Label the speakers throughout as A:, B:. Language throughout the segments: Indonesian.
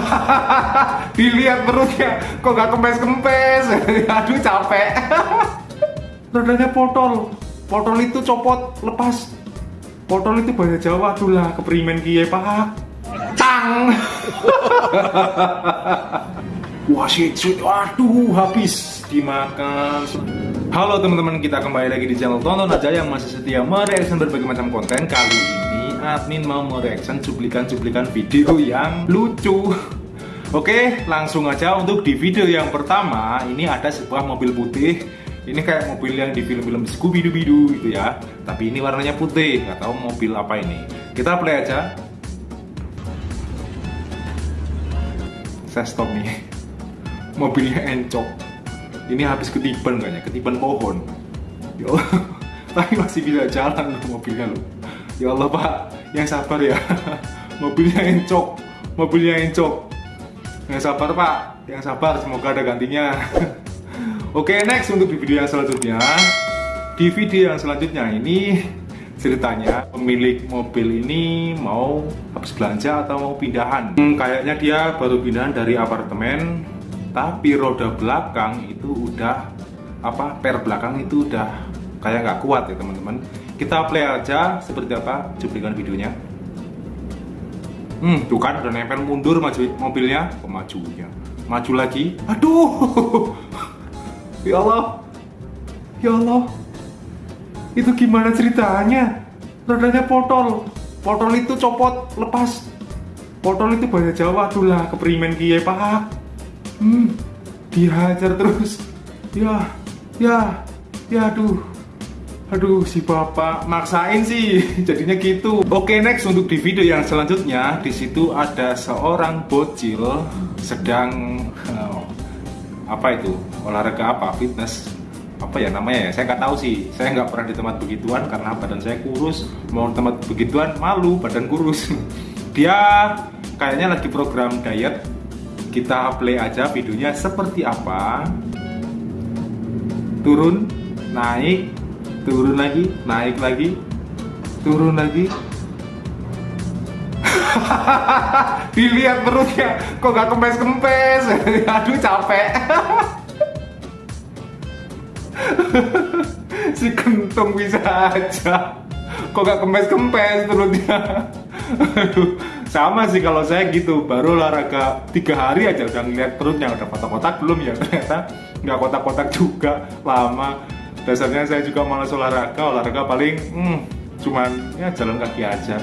A: Dilihat perutnya, kok gak kempes-kempes. Aduh capek. Rodanya potol. Potol itu copot, lepas. Potol itu bahasa Jawa tuh lah, keperimen kiye pak. Tang. Wah shit, shit, waduh habis dimakan. Halo teman-teman, kita kembali lagi di channel Tonton aja yang masih setia mereaction berbagai macam konten. Kali ini admin mau mereaction cuplikan-cuplikan video yang lucu. Oke, langsung aja untuk di video yang pertama ini ada sebuah mobil putih. Ini kayak mobil yang di film-film Scooby Doo gitu ya. Tapi ini warnanya putih, nggak tahu mobil apa ini. Kita play aja. Saya stop nih mobilnya encok ini habis ketiban kayaknya ketiban pohon ya Allah tapi masih bisa jalan loh mobilnya loh ya Allah pak yang sabar ya. Mobilnya encok. Mobilnya encok. Yang sabar pak. Yang sabar semoga ada gantinya. Oke next untuk di video yang selanjutnya. Di video yang selanjutnya ini ceritanya pemilik mobil ini mau habis belanja atau mau pindahan? Hmm, kayaknya dia baru pindahan dari apartemen tapi roda belakang itu udah apa per belakang itu udah kayak nggak kuat ya teman-teman. Kita play aja seperti apa cuplikan videonya. Hmm tuh kan udah nempel mundur maju mobilnya. Pemajunya maju lagi. Aduh! Ya Allah! Ya Allah! Itu gimana ceritanya? Rodanya potol. Potol itu copot lepas. Potol itu bahasa Jawa tuh lah keperimen kiye pak. Hmm, dihajar terus. Ya ya ya aduh aduh si bapak maksain sih. Jadinya gitu. Oke next untuk di video yang selanjutnya. Di situ ada seorang bocil sedang uh, apa itu? Olahraga apa? Fitness. Apa ya namanya ya? Saya nggak tahu sih. Saya nggak pernah di tempat begituan karena badan saya kurus. Mau tempat begituan malu badan kurus. Dia kayaknya lagi program diet. Kita play aja videonya seperti apa. Turun naik turun lagi naik lagi turun lagi. Dilihat perutnya kok gak kempes-kempes? Aduh capek. Si kentung bisa aja. Kok gak kempes-kempes perutnya aduh sama sih kalau saya gitu. Baru olahraga tiga hari aja udah ngeliat perutnya udah kotak-kotak belum ya ternyata. Nggak kotak-kotak juga lama dasarnya saya juga malas olahraga olahraga paling hmm, cuman ya jalan kaki aja.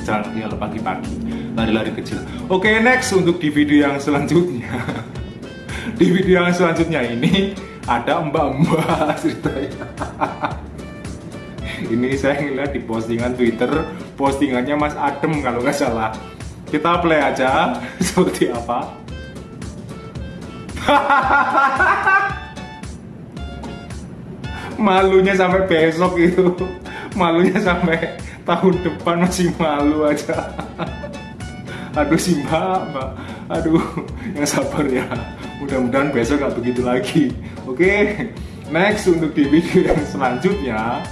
A: Jalan kaki kalau pagi-pagi lari-lari kecil. Oke next untuk di video yang selanjutnya. Di video yang selanjutnya ini ada mbak-mbak ceritanya. Ini saya ngeliat di postingan Twitter postingannya Mas Adem kalau nggak salah. Kita play aja seperti apa malunya sampai besok itu. Malunya sampai tahun depan masih malu aja. Aduh si mbak mbak. Aduh yang sabar ya. Mudah-mudahan besok nggak begitu lagi. Oke next untuk di video yang selanjutnya.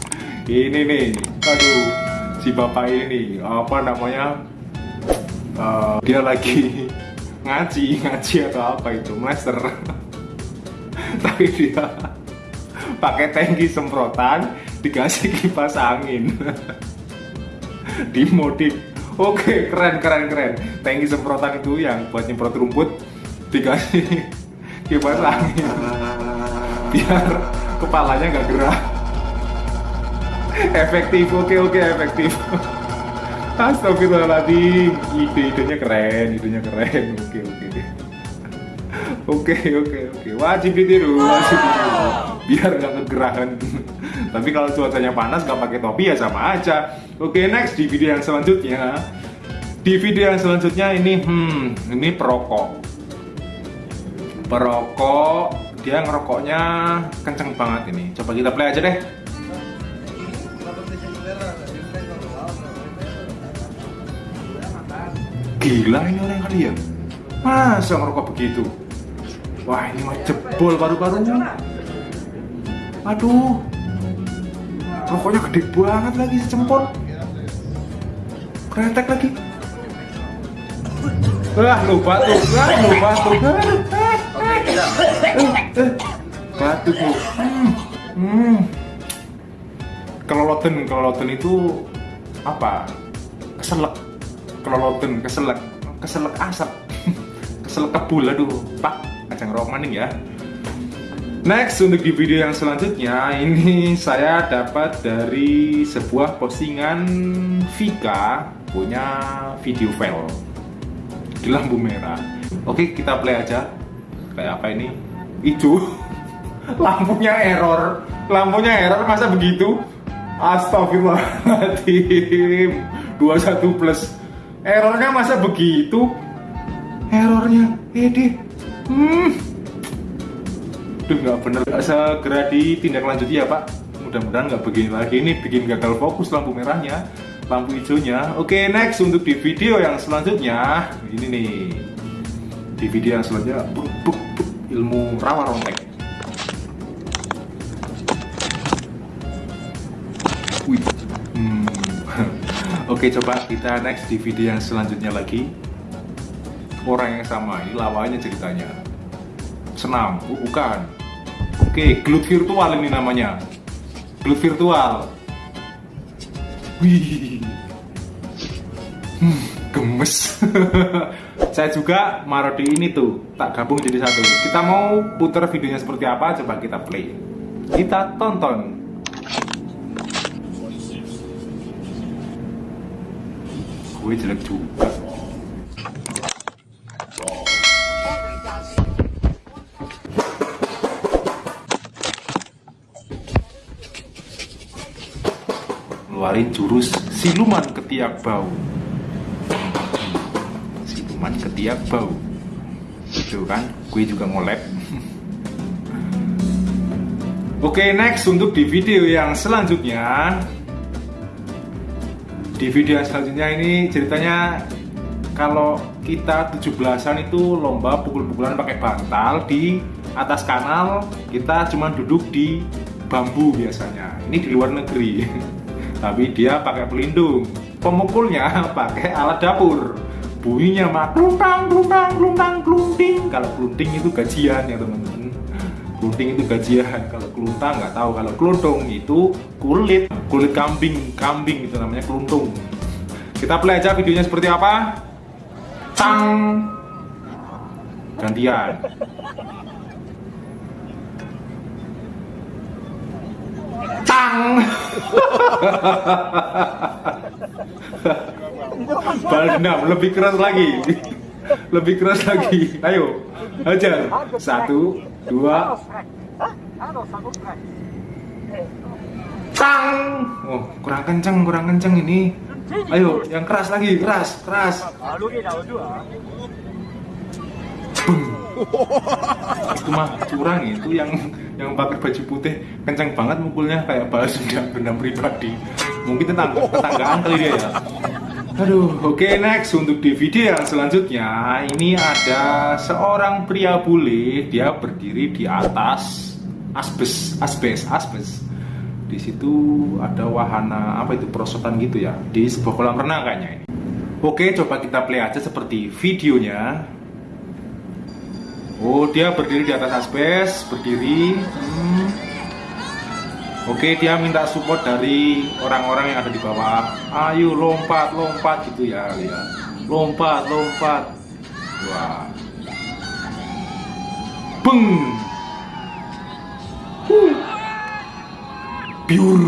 A: Ini nih. Aduh si bapak ini apa namanya uh, dia lagi ngaji ngaji atau apa itu master. Tapi dia pakai tangki semprotan dikasih kipas angin. Dimodif. Oke keren keren keren. Tangki semprotan itu yang buat nyemprot rumput dikasih kipas angin. Biar kepalanya nggak gerak. Efektif oke oke efektif. Astagfirullahaladzim. Ide-idenya keren idenya keren. Oke oke. Oke oke oke. Wajib ditiru wajib ditiru biar nggak kegerahan tapi kalau cuacanya panas nggak pakai topi ya sama aja. Oke next di video yang selanjutnya. Di video yang selanjutnya ini hmm ini perokok. Perokok dia ngerokoknya kenceng banget ini. Coba kita play aja deh. Gila ini orang kali ya? Masa ngerokok begitu? Wah ini mah jebol paru-parunya Aduh Rokoknya gede banget lagi secempol Kretek lagi Wah, lu batuk, wah, lu batuk. Batuk. Hmm. Hmm. Keloloten, keloloten itu apa? Keselak. Keloloten, keselak, keselak asap. keselak kebul aduh. Pak, ajang romaning ya. Next untuk di video yang selanjutnya ini saya dapat dari sebuah postingan Vika punya video file di lampu merah. Oke kita play aja. Kayak apa ini? Hijau. Lampunya error. Lampunya error masa begitu? Astagfirullahaladzim 21 plus Errornya masa begitu? Errornya Ede Hmm Duh nggak bener. Segera ditindaklanjuti ya pak. Mudah-mudahan nggak begini lagi. Ini bikin gagal fokus lampu merahnya lampu hijaunya. Oke next untuk di video yang selanjutnya. Ini nih. Di video yang selanjutnya buk, buk, buk, ilmu rawa rontek Wih. Hmm. Oke coba kita next di video yang selanjutnya lagi. Orang yang sama, ini lawanya ceritanya. Senam, bukan Oke, gelut virtual ini namanya. Gelut virtual. Wih. Hmm, gemes. Saya juga marodi ini tuh, tak gabung jadi satu. Kita mau putar videonya seperti apa, coba kita play. Kita tonton. Gue jelek juga. Ngeluarin jurus siluman ketiak bau. Siluman ketiak bau. Itu kan? Gue juga ngolek. Oke next untuk di video yang selanjutnya. Di video yang selanjutnya ini ceritanya kalau kita 17-an itu lomba pukul-pukulan pakai bantal di atas kanal kita cuma duduk di bambu biasanya. Ini di luar negeri tapi dia pakai pelindung. Pemukulnya pakai alat dapur. Bunyinya mah kluntang kluntang kluntang klunting kalau klunting itu gajian ya teman-teman. Klunting itu gajian. Kalau keluntang nggak tahu. Kalau keluntung itu kulit. Kulit kambing. Kambing itu namanya keluntung. Kita play aja videonya seperti apa? Cang! Gantian Tang. Balas dendam, lebih keras lagi. Lebih keras lagi. Ayo, hajar. Satu, dua. Tang. Oh, kurang kenceng, kurang kenceng ini. Ayo, yang keras lagi, keras, keras. Bum itu mah curang itu yang yang pakai baju putih kencang banget mukulnya kayak balas dendam dendam pribadi. Mungkin tetangga tetanggaan kali dia ya. Aduh oke okay, next. Untuk di video yang selanjutnya ini ada seorang pria bule. Dia berdiri di atas asbes asbes asbes. Di situ ada wahana apa itu perosotan gitu ya di sebuah kolam renang kayaknya ini. Oke coba kita play aja seperti videonya Oh, dia berdiri di atas asbes, berdiri. Hmm. Oke, dia minta support dari orang-orang yang ada di bawah. Ayo lompat, lompat gitu ya, ya. Lompat, lompat. Wah. Beng. Huh. Biur.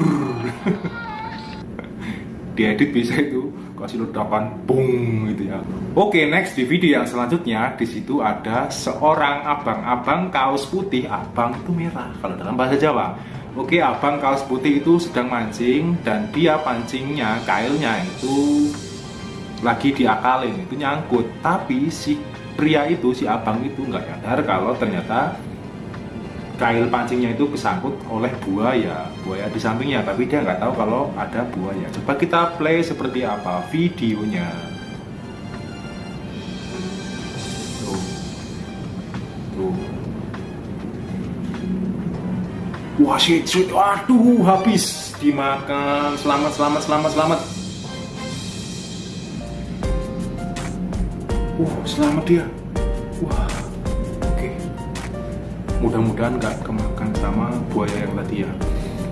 A: Diedit bisa itu kasih ledakan bung gitu ya. Oke, next di video yang selanjutnya di situ ada seorang abang-abang kaos putih, abang itu merah kalau dalam bahasa Jawa. Oke, abang kaos putih itu sedang mancing dan dia pancingnya kailnya itu lagi diakalin, itu nyangkut. Tapi si pria itu, si abang itu nggak nyadar kalau ternyata kail pancingnya itu kesangkut oleh buaya. Buaya di sampingnya tapi dia nggak tahu kalau ada buaya. Coba kita play seperti apa videonya. Tuh. Tuh. Wah shit shit. Waduh habis dimakan. Selamat selamat selamat selamat. Uh, selamat dia. Wah. Mudah-mudahan nggak kemakan sama buaya yang tadi ya.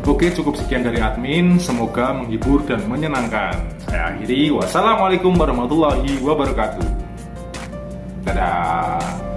A: Oke, cukup sekian dari admin. Semoga menghibur dan menyenangkan. Saya akhiri. Wassalamualaikum warahmatullahi wabarakatuh. Dadah.